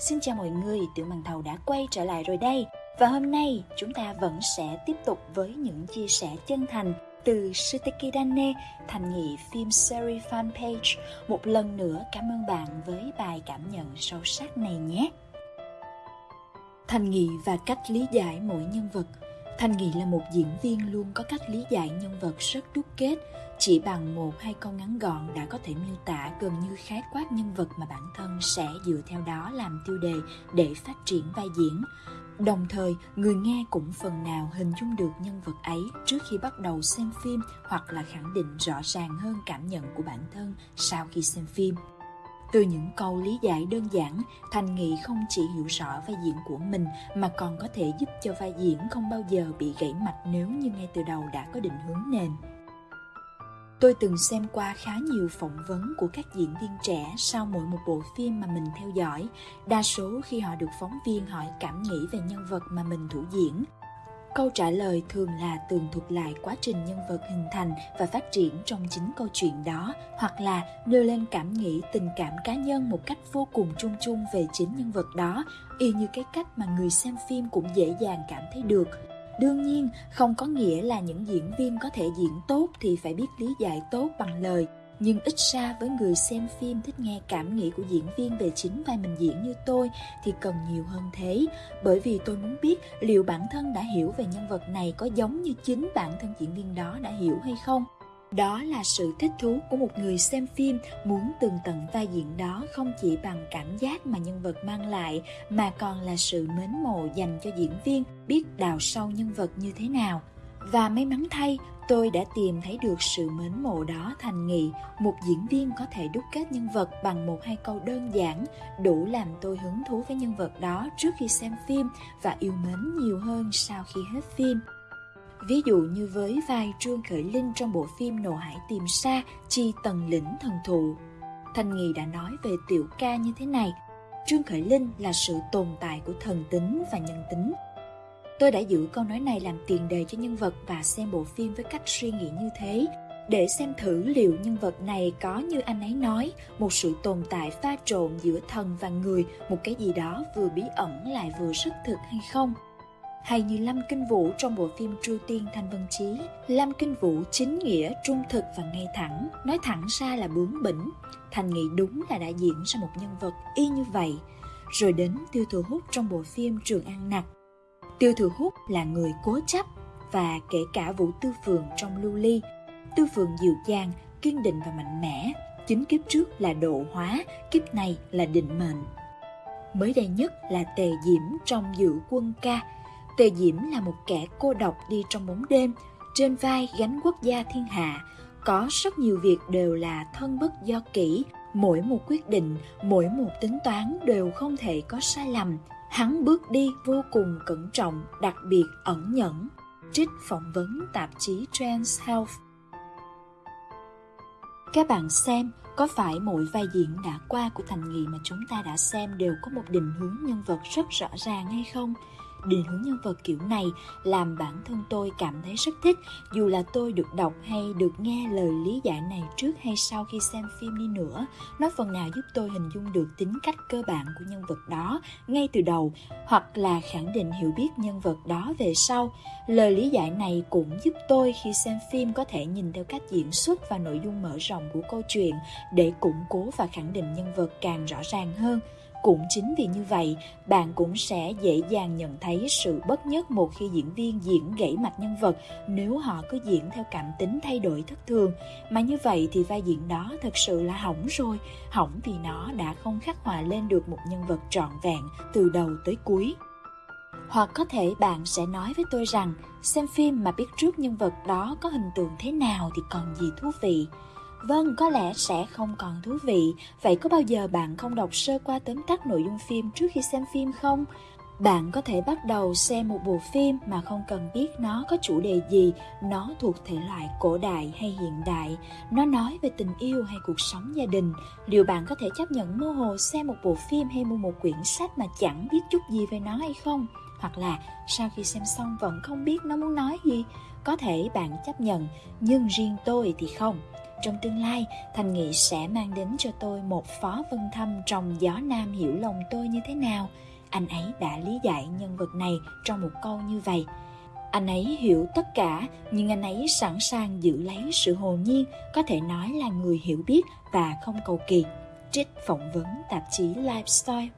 Xin chào mọi người, Tiểu Màn Thầu đã quay trở lại rồi đây. Và hôm nay chúng ta vẫn sẽ tiếp tục với những chia sẻ chân thành từ Shiteki Dane, thành nghị phim series fanpage. Một lần nữa cảm ơn bạn với bài cảm nhận sâu sắc này nhé. Thành nghị và cách lý giải mỗi nhân vật Thanh Nghị là một diễn viên luôn có cách lý giải nhân vật rất đúc kết, chỉ bằng một hai câu ngắn gọn đã có thể miêu tả gần như khái quát nhân vật mà bản thân sẽ dựa theo đó làm tiêu đề để phát triển vai diễn. Đồng thời, người nghe cũng phần nào hình dung được nhân vật ấy trước khi bắt đầu xem phim hoặc là khẳng định rõ ràng hơn cảm nhận của bản thân sau khi xem phim. Từ những câu lý giải đơn giản, Thành Nghị không chỉ hiểu rõ vai diễn của mình mà còn có thể giúp cho vai diễn không bao giờ bị gãy mạch nếu như ngay từ đầu đã có định hướng nền. Tôi từng xem qua khá nhiều phỏng vấn của các diễn viên trẻ sau mỗi một bộ phim mà mình theo dõi. Đa số khi họ được phóng viên hỏi cảm nghĩ về nhân vật mà mình thủ diễn, câu trả lời thường là tường thuật lại quá trình nhân vật hình thành và phát triển trong chính câu chuyện đó, hoặc là đưa lên cảm nghĩ, tình cảm cá nhân một cách vô cùng chung chung về chính nhân vật đó, y như cái cách mà người xem phim cũng dễ dàng cảm thấy được. Đương nhiên, không có nghĩa là những diễn viên có thể diễn tốt thì phải biết lý giải tốt bằng lời nhưng ít ra với người xem phim thích nghe cảm nghĩ của diễn viên về chính vai mình diễn như tôi thì cần nhiều hơn thế. Bởi vì tôi muốn biết liệu bản thân đã hiểu về nhân vật này có giống như chính bản thân diễn viên đó đã hiểu hay không. Đó là sự thích thú của một người xem phim muốn tường tận vai diễn đó không chỉ bằng cảm giác mà nhân vật mang lại, mà còn là sự mến mộ dành cho diễn viên biết đào sâu nhân vật như thế nào và may mắn thay, tôi đã tìm thấy được sự mến mộ đó thành nghị, một diễn viên có thể đúc kết nhân vật bằng một hai câu đơn giản, đủ làm tôi hứng thú với nhân vật đó trước khi xem phim và yêu mến nhiều hơn sau khi hết phim. Ví dụ như với vai trương khởi linh trong bộ phim nộ hải tìm xa chi tần lĩnh thần thụ. Thanh nghị đã nói về tiểu ca như thế này, trương khởi linh là sự tồn tại của thần tính và nhân tính. Tôi đã giữ câu nói này làm tiền đề cho nhân vật và xem bộ phim với cách suy nghĩ như thế, để xem thử liệu nhân vật này có như anh ấy nói, một sự tồn tại pha trộn giữa thần và người, một cái gì đó vừa bí ẩn lại vừa rất thực hay không. Hay như Lâm Kinh Vũ trong bộ phim Tru Tiên Thanh Vân Chí, Lâm Kinh Vũ chính nghĩa, trung thực và ngay thẳng, nói thẳng ra là bướng bỉnh. Thành nghĩ đúng là đã diễn ra một nhân vật y như vậy. Rồi đến tiêu thụ hút trong bộ phim Trường An Nặc, Tiêu Thừa Hút là người cố chấp và kể cả Vũ Tư Phường trong Lưu Ly. Tư Phường dịu dàng, kiên định và mạnh mẽ. Chính kiếp trước là độ hóa, kiếp này là định mệnh. Mới đây nhất là Tề Diễm trong Dự Quân Ca. Tề Diễm là một kẻ cô độc đi trong bóng đêm, trên vai gánh quốc gia thiên hạ. Có rất nhiều việc đều là thân bất do kỹ, mỗi một quyết định, mỗi một tính toán đều không thể có sai lầm, Hắn bước đi vô cùng cẩn trọng, đặc biệt ẩn nhẫn. Trích phỏng vấn tạp chí Trans Health. Các bạn xem, có phải mỗi vai diễn đã qua của Thành Nghị mà chúng ta đã xem đều có một định hướng nhân vật rất rõ ràng hay không? Định hướng nhân vật kiểu này làm bản thân tôi cảm thấy rất thích, dù là tôi được đọc hay được nghe lời lý giải này trước hay sau khi xem phim đi nữa. Nó phần nào giúp tôi hình dung được tính cách cơ bản của nhân vật đó ngay từ đầu, hoặc là khẳng định hiểu biết nhân vật đó về sau. Lời lý giải này cũng giúp tôi khi xem phim có thể nhìn theo cách diễn xuất và nội dung mở rộng của câu chuyện để củng cố và khẳng định nhân vật càng rõ ràng hơn cũng chính vì như vậy, bạn cũng sẽ dễ dàng nhận thấy sự bất nhất một khi diễn viên diễn gãy mạch nhân vật nếu họ cứ diễn theo cảm tính thay đổi thất thường. Mà như vậy thì vai diễn đó thật sự là hỏng rồi, hỏng vì nó đã không khắc họa lên được một nhân vật trọn vẹn từ đầu tới cuối. Hoặc có thể bạn sẽ nói với tôi rằng xem phim mà biết trước nhân vật đó có hình tượng thế nào thì còn gì thú vị Vâng, có lẽ sẽ không còn thú vị. Vậy có bao giờ bạn không đọc sơ qua tóm tắt nội dung phim trước khi xem phim không? Bạn có thể bắt đầu xem một bộ phim mà không cần biết nó có chủ đề gì, nó thuộc thể loại cổ đại hay hiện đại, nó nói về tình yêu hay cuộc sống gia đình. Liệu bạn có thể chấp nhận mơ hồ xem một bộ phim hay mua một quyển sách mà chẳng biết chút gì về nó hay không? Hoặc là sau khi xem xong vẫn không biết nó muốn nói gì? Có thể bạn chấp nhận, nhưng riêng tôi thì không trong tương lai, Thành Nghị sẽ mang đến cho tôi một phó vân thâm trong gió nam hiểu lòng tôi như thế nào. Anh ấy đã lý giải nhân vật này trong một câu như vậy. Anh ấy hiểu tất cả, nhưng anh ấy sẵn sàng giữ lấy sự hồn nhiên, có thể nói là người hiểu biết và không cầu kỳ. Trích phỏng vấn tạp chí Lifestyle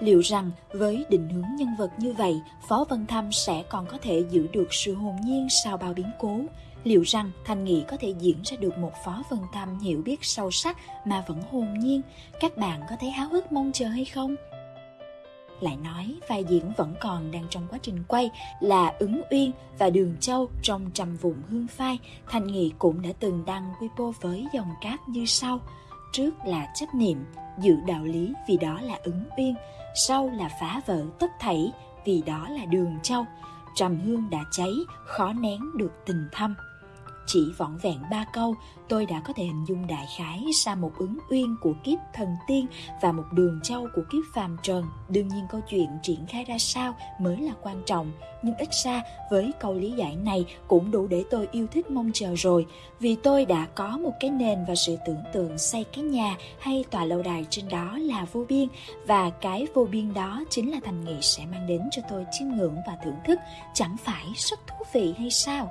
Liệu rằng với định hướng nhân vật như vậy, Phó Vân Thâm sẽ còn có thể giữ được sự hồn nhiên sau bao biến cố? Liệu rằng Thành Nghị có thể diễn ra được một Phó Vân tâm hiểu biết sâu sắc mà vẫn hồn nhiên? Các bạn có thấy háo hức mong chờ hay không? Lại nói vai diễn vẫn còn đang trong quá trình quay là ứng uyên và đường châu trong trầm vùng hương phai. Thành Nghị cũng đã từng đăng Weibo với dòng cáp như sau. Trước là chấp niệm, giữ đạo lý vì đó là ứng uyên sau là phá vỡ tất thảy vì đó là đường châu trầm hương đã cháy khó nén được tình thâm chỉ vỏn vẹn ba câu, tôi đã có thể hình dung đại khái ra một ứng uyên của kiếp thần tiên và một đường châu của kiếp phàm trần. Đương nhiên câu chuyện triển khai ra sao mới là quan trọng, nhưng ít ra với câu lý giải này cũng đủ để tôi yêu thích mong chờ rồi, vì tôi đã có một cái nền và sự tưởng tượng xây cái nhà hay tòa lâu đài trên đó là vô biên, và cái vô biên đó chính là thành nghị sẽ mang đến cho tôi chiêm ngưỡng và thưởng thức, chẳng phải rất thú vị hay sao?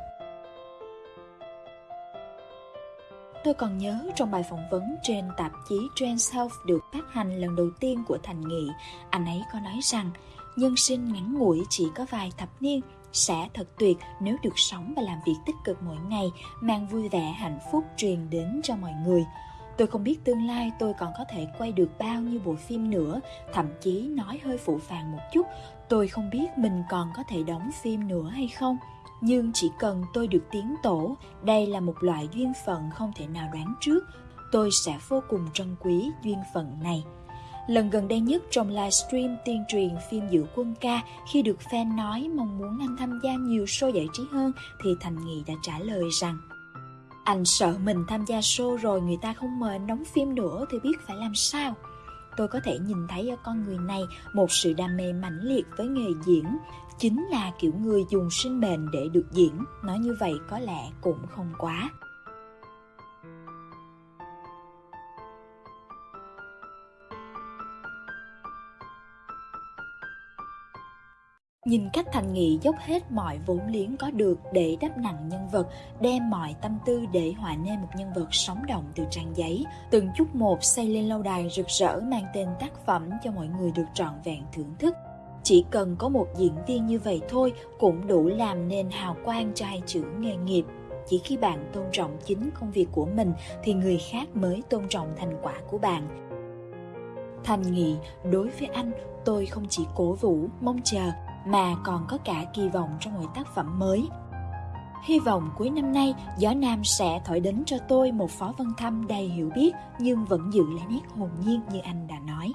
Tôi còn nhớ trong bài phỏng vấn trên tạp chí Trends Health được phát hành lần đầu tiên của Thành Nghị, anh ấy có nói rằng nhân sinh ngắn ngủi chỉ có vài thập niên sẽ thật tuyệt nếu được sống và làm việc tích cực mỗi ngày, mang vui vẻ hạnh phúc truyền đến cho mọi người. Tôi không biết tương lai tôi còn có thể quay được bao nhiêu bộ phim nữa, thậm chí nói hơi phụ phàng một chút, tôi không biết mình còn có thể đóng phim nữa hay không nhưng chỉ cần tôi được tiến tổ, đây là một loại duyên phận không thể nào đoán trước, tôi sẽ vô cùng trân quý duyên phận này. Lần gần đây nhất trong livestream tuyên truyền phim Dự Quân Ca khi được fan nói mong muốn anh tham gia nhiều show giải trí hơn thì Thành Nghị đã trả lời rằng Anh sợ mình tham gia show rồi người ta không mời anh đóng phim nữa thì biết phải làm sao tôi có thể nhìn thấy ở con người này một sự đam mê mãnh liệt với nghề diễn. Chính là kiểu người dùng sinh mệnh để được diễn. Nói như vậy có lẽ cũng không quá. Nhìn cách Thành Nghị dốc hết mọi vốn liếng có được để đắp nặng nhân vật, đem mọi tâm tư để họa nên một nhân vật sống động từ trang giấy, từng chút một xây lên lâu đài rực rỡ mang tên tác phẩm cho mọi người được trọn vẹn thưởng thức. Chỉ cần có một diễn viên như vậy thôi cũng đủ làm nên hào quang cho hai chữ nghề nghiệp. Chỉ khi bạn tôn trọng chính công việc của mình thì người khác mới tôn trọng thành quả của bạn. Thành Nghị, đối với anh, tôi không chỉ cổ vũ, mong chờ mà còn có cả kỳ vọng trong mỗi tác phẩm mới. Hy vọng cuối năm nay, Gió Nam sẽ thổi đến cho tôi một phó văn thăm đầy hiểu biết nhưng vẫn giữ lại nét hồn nhiên như anh đã nói.